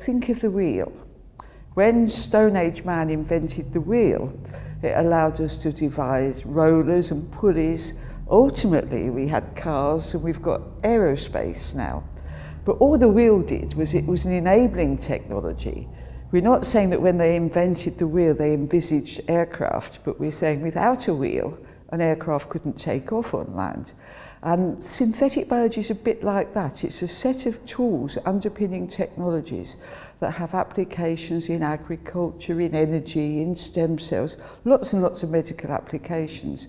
Think of the wheel. When Stone Age man invented the wheel, it allowed us to devise rollers and pulleys. Ultimately, we had cars and we've got aerospace now. But all the wheel did was it was an enabling technology. We're not saying that when they invented the wheel, they envisaged aircraft, but we're saying without a wheel, an aircraft couldn't take off on land. And synthetic biology is a bit like that. It's a set of tools underpinning technologies that have applications in agriculture, in energy, in stem cells, lots and lots of medical applications.